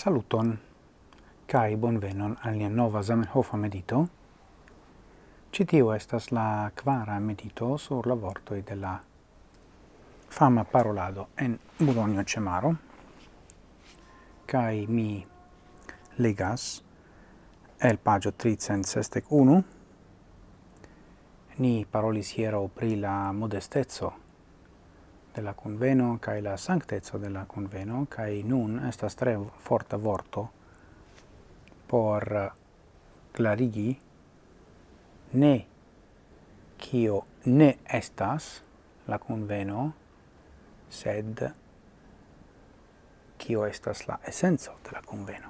Saluton kai bonvenon al nia nova Zamenhofa medito. Citio estas la quara medito sur la vortoi de la fama parolado en Bologna Cemaro. Kai mi legas el pagio 361. Ni parolis hiero pri la modestezzo de la conveno kai la sanctezzo de la conveno kai nun estas tre forta vorto por clarigi ne kio ne estas la conveno sed kio estas la essenzo de la conveno.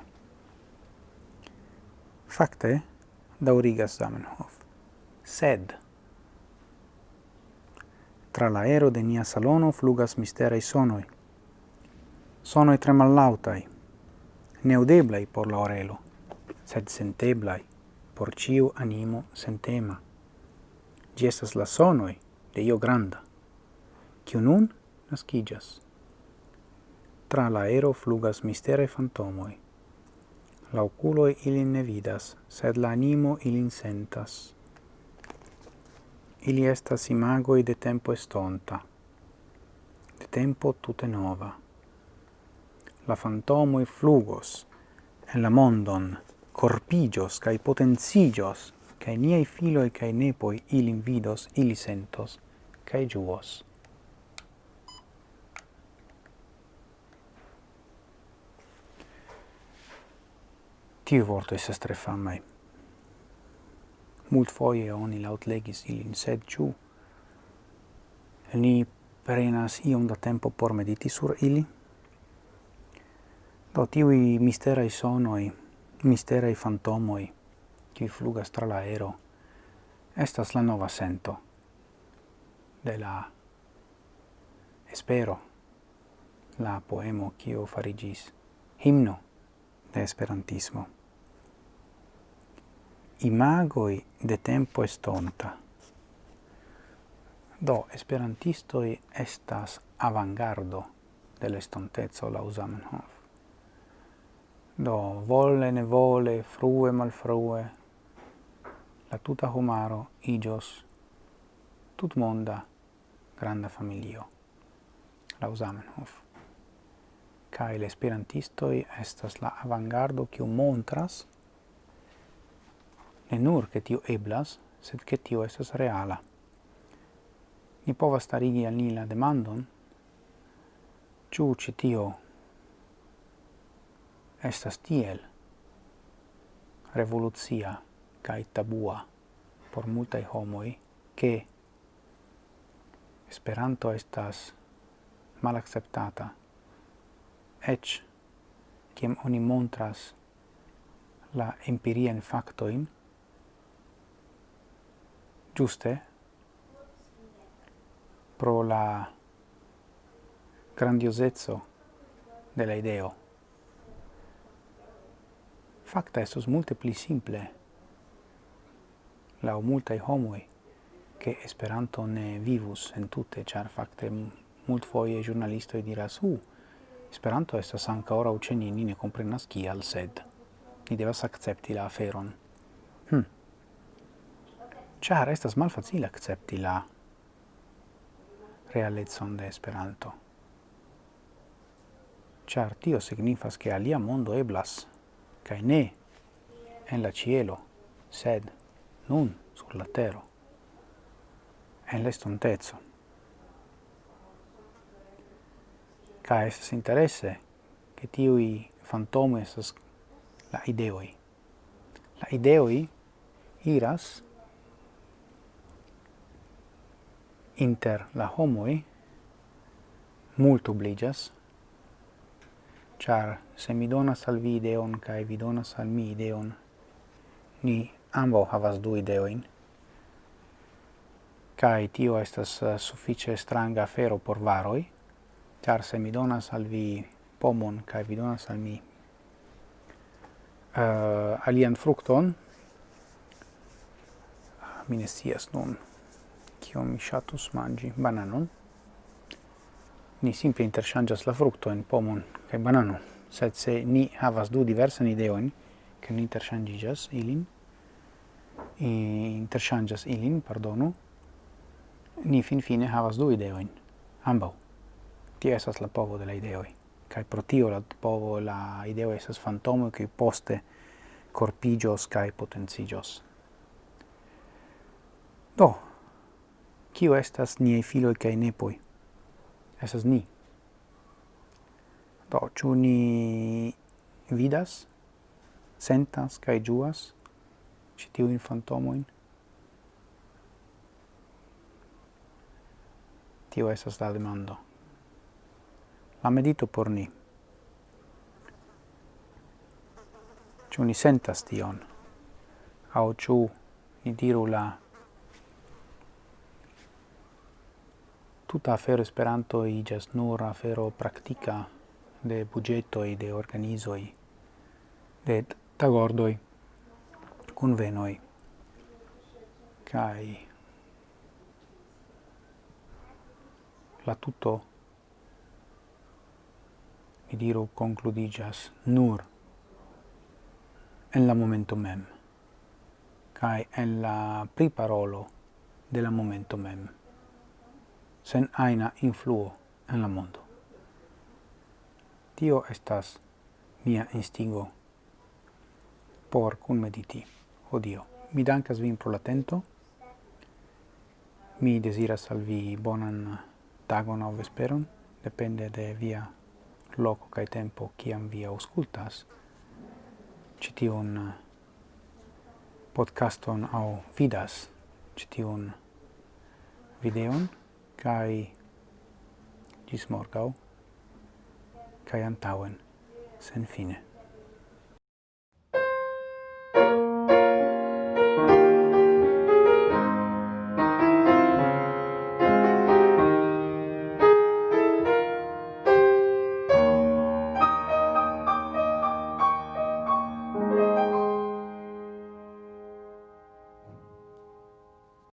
Fakte daurigas Zamenhof sed Tra la aero de nia salono flugas misterei sonoi. Sonoi tre mallautai, neudeblai por la orelo, sed senteblai por ciu animo sentema. Gi estas la sonoi de io granda, ciu nun nascigas. Tra la aero flugas mistere fantomoi. La oculoi ilin ne vidas, sed la animo ilin sentas. Ili estas imagoi de tempo estonta, de tempo tute nova. La fantomoi flugos en la mondon, corpigios cae potencigios, cae niei filoi cae nepoi ilin vidos, ili sentos, cae juos. Tiu vorto estas tre famai. Mult foie oni laut legis ilin, sed ciu ni prenas iom da tempo por mediti sur ili? Do tiui misterai sonoi, misterai fantomoi, qui flugas tra l'aero, estas la nova sento de la espero, la poemo quio farigis, himno de esperantismo imagoi de tempo estonta. Do, esperantistoi estas avangardo de l'estontezo la Zamenhof. Do, volle ne vole, frue malfrue, la tuta homaro igios tut monda granda familio, la Zamenhof. Kai l'esperantistoi estas la avangardo kiu montras ne nur che tio eblas, sed che tio estas reala. Ni povas starigi al ni la demandon, ciu ci tio estas tiel revolucia cae tabua por multae homoi che Esperanto estas malacceptata, ec, ciem oni montras la empirien factoin, giuste pro la grandiosezzo della ideo. Facta estos multe pli simple la multae homoi che Esperanto ne vivus en tutte, char facte mult foie giornalistoi diras, uh, Esperanto estas anca ora ucenini ne comprenas kial, sed ni devas accepti la aferon. Hm char estas malfacile accepti la realezon de Esperanto. Char tio signifas che alia mondo eblas, cae ne en la cielo, sed nun sur la tero, en l'estontezzo. Ca estes interesse che tiui fantomi estas la ideoi. La ideoi iras inter la homoi multubligas, char se mi donas al vi ideon cae vi donas al mi ideon, ni ambo havas du ideoin, cae tio estas eh, suffice stranga afero por varoi, char se mi donas al vi pomon cae vi donas al mi uh, alian fructon, mi ne nun kio mi shatus mangi bananon ni simple interŝanĝas la fruktojn pomon kaj bananon sed se ni havas du diversan ideojn ke ni interchangigas ilin interchangas ilin pardonu ni fin fine havas du ideojn ambaŭ ti esas la povo de la ideoj kaj pro tio la povo la ideo esas fantomo ke poste corpigios cae potencigios. Do, Kio estas niei filoi cae nepoi? Esas ni. Do, ciu ni vidas, sentas cae giuas citiuin fantomoin? Tio estas la demando. La medito por ni. Ciu ni sentas tion? Au ciu ni diru la tuta afero Esperanto iĝas nur afero praktika de budgetoi, de organizoi, de tagordoj, kunvenoj kai la tutto mi diru concludigas nur en la momento mem kai en la priparolo de la momento mem sen aina influo en la mondo. Tio estas mia instigo por cun mediti dio, Mi dankas vin pro la tento. Mi desiras al vi bonan tagon au vesperon, depende de via loco cae tempo ciam vi auscultas citiun eh, podcaston au vidas citiun videon kai gis morgau kai antauen sen fine